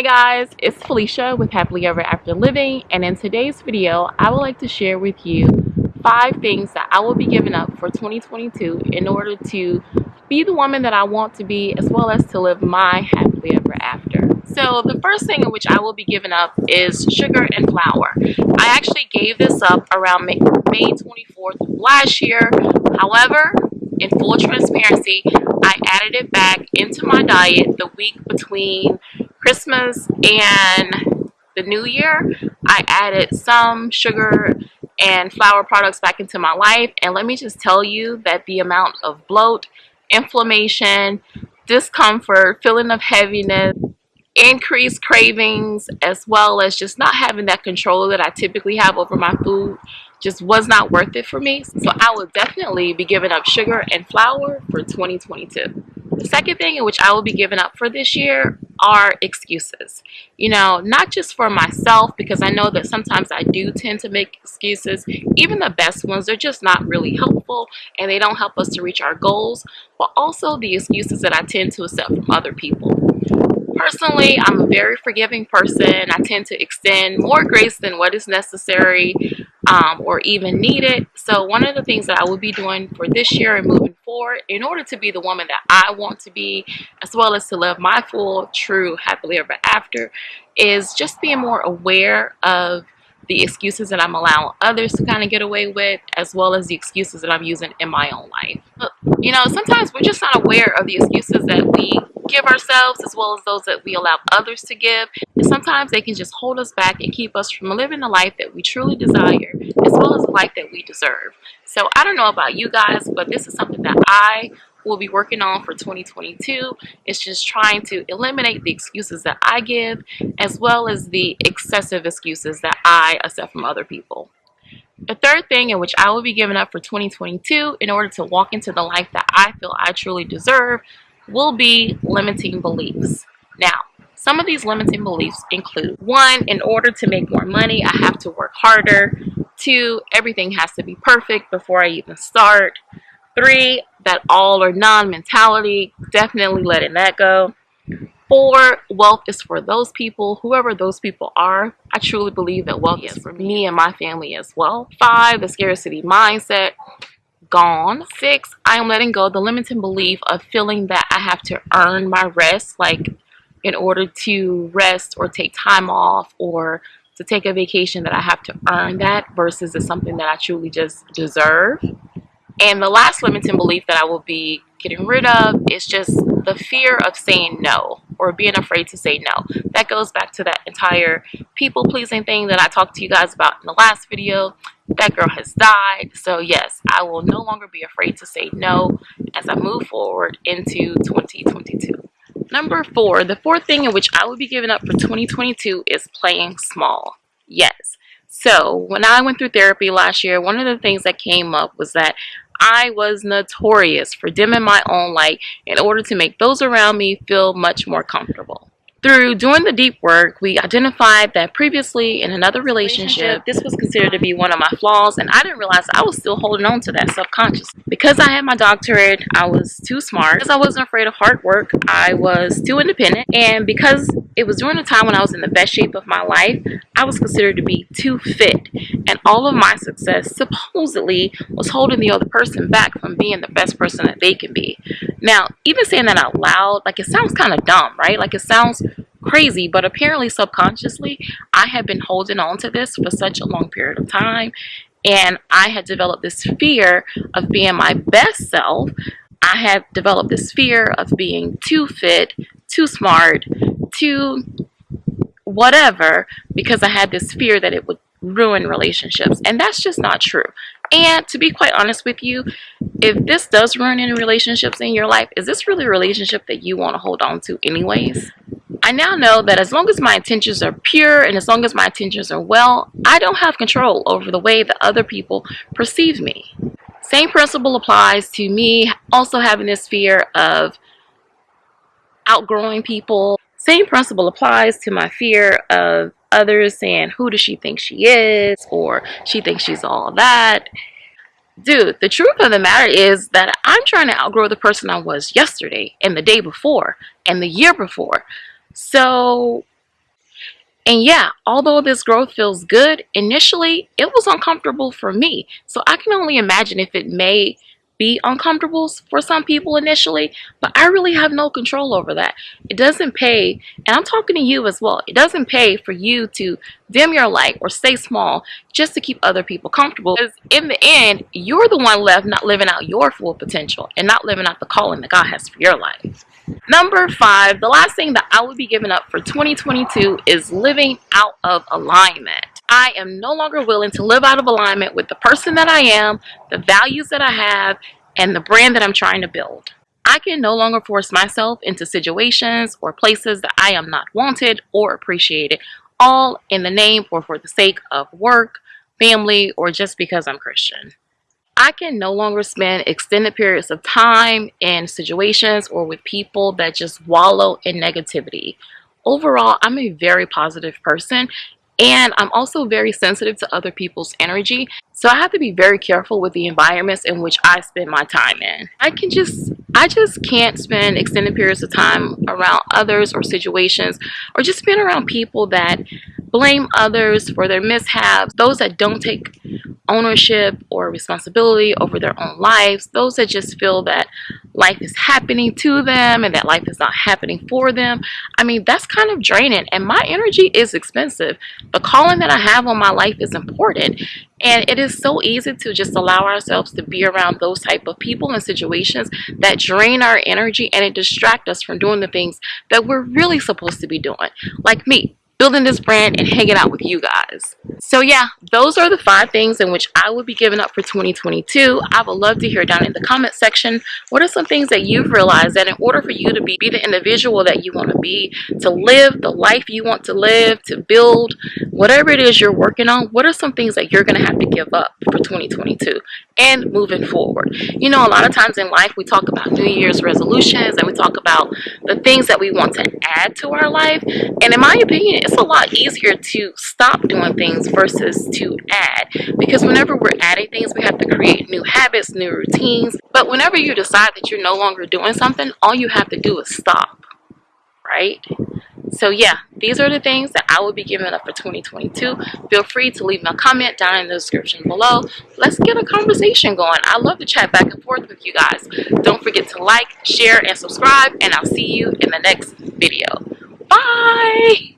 Hi guys, it's Felicia with Happily Ever After Living and in today's video I would like to share with you five things that I will be giving up for 2022 in order to be the woman that I want to be as well as to live my happily ever after. So the first thing in which I will be giving up is sugar and flour. I actually gave this up around May, May 24th last year. However, in full transparency, I added it back into my diet the week between Christmas and the New Year. I added some sugar and flour products back into my life and let me just tell you that the amount of bloat, inflammation, discomfort, feeling of heaviness, increased cravings as well as just not having that control that I typically have over my food just was not worth it for me. So I will definitely be giving up sugar and flour for 2022. The second thing in which I will be giving up for this year are excuses. You know, not just for myself, because I know that sometimes I do tend to make excuses. Even the best ones they're just not really helpful and they don't help us to reach our goals, but also the excuses that I tend to accept from other people. Personally, I'm a very forgiving person. I tend to extend more grace than what is necessary um, or even need it. So one of the things that I will be doing for this year and moving forward in order to be the woman that I want to be as well as to live my full, true, happily ever after is just being more aware of the excuses that I'm allowing others to kind of get away with as well as the excuses that I'm using in my own life. You know, sometimes we're just not aware of the excuses that we give ourselves as well as those that we allow others to give. And sometimes they can just hold us back and keep us from living the life that we truly desire as well as the life that we deserve. So I don't know about you guys, but this is something that I will be working on for 2022. It's just trying to eliminate the excuses that I give as well as the excessive excuses that I accept from other people. The third thing in which I will be giving up for 2022 in order to walk into the life that I feel I truly deserve will be limiting beliefs. Now, some of these limiting beliefs include one, in order to make more money, I have to work harder. Two, everything has to be perfect before I even start. Three, that all or none mentality, definitely letting that go. Four, wealth is for those people, whoever those people are. I truly believe that wealth is for me and my family as well. Five, the scarcity mindset gone. Six, I am letting go the limiting belief of feeling that I have to earn my rest, like in order to rest or take time off or to take a vacation that I have to earn that versus it's something that I truly just deserve. And the last limiting belief that I will be getting rid of is just the fear of saying no or being afraid to say no. That goes back to that entire people pleasing thing that I talked to you guys about in the last video. That girl has died. So yes, I will no longer be afraid to say no as I move forward into 2022. Number four, the fourth thing in which I will be giving up for 2022 is playing small. Yes. So when I went through therapy last year, one of the things that came up was that I was notorious for dimming my own light in order to make those around me feel much more comfortable. Through doing the deep work, we identified that previously in another relationship, this was considered to be one of my flaws, and I didn't realize I was still holding on to that subconsciously. Because I had my doctorate, I was too smart. Because I wasn't afraid of hard work, I was too independent. And because it was during a time when I was in the best shape of my life, I was considered to be too fit. And all of my success supposedly was holding the other person back from being the best person that they can be. Now, even saying that out loud, like it sounds kind of dumb, right? Like it sounds crazy, but apparently subconsciously, I had been holding on to this for such a long period of time. And I had developed this fear of being my best self. I had developed this fear of being too fit, too smart, too whatever, because I had this fear that it would ruin relationships. And that's just not true. And to be quite honest with you, if this does ruin any relationships in your life, is this really a relationship that you want to hold on to anyways? I now know that as long as my intentions are pure and as long as my intentions are well, I don't have control over the way that other people perceive me. Same principle applies to me also having this fear of outgrowing people. Same principle applies to my fear of others saying, who does she think she is? Or she thinks she's all that. Dude, the truth of the matter is that I'm trying to outgrow the person I was yesterday and the day before and the year before. So And yeah, although this growth feels good, initially it was uncomfortable for me. So I can only imagine if it may be uncomfortable for some people initially, but I really have no control over that. It doesn't pay, and I'm talking to you as well, it doesn't pay for you to dim your light or stay small just to keep other people comfortable. Because in the end, you're the one left not living out your full potential and not living out the calling that God has for your life. Number five, the last thing that I would be giving up for 2022 is living out of alignment. I am no longer willing to live out of alignment with the person that I am, the values that I have, and the brand that I'm trying to build. I can no longer force myself into situations or places that I am not wanted or appreciated, all in the name or for the sake of work, family, or just because I'm Christian. I can no longer spend extended periods of time in situations or with people that just wallow in negativity. Overall, I'm a very positive person and I'm also very sensitive to other people's energy. So I have to be very careful with the environments in which I spend my time in. I can just, I just can't spend extended periods of time around others or situations or just spend around people that blame others for their mishaps, those that don't take ownership or responsibility over their own lives, those that just feel that life is happening to them and that life is not happening for them. I mean, that's kind of draining and my energy is expensive. The calling that I have on my life is important and it is so easy to just allow ourselves to be around those type of people and situations that drain our energy and it distract us from doing the things that we're really supposed to be doing. Like me, building this brand and hanging out with you guys. So yeah, those are the five things in which I would be giving up for 2022. I would love to hear down in the comment section, what are some things that you've realized that in order for you to be, be the individual that you want to be, to live the life you want to live, to build whatever it is you're working on, what are some things that you're going to have to give up for 2022 and moving forward? You know, a lot of times in life we talk about New Year's resolutions and we talk about the things that we want to add to our life. And in my opinion, it's a lot easier to stop doing things versus to add because whenever we're adding things we have to create new habits new routines but whenever you decide that you're no longer doing something all you have to do is stop right? So yeah these are the things that I will be giving up for 2022 feel free to leave me a comment down in the description below. Let's get a conversation going. I love to chat back and forth with you guys. Don't forget to like share and subscribe and I'll see you in the next video. Bye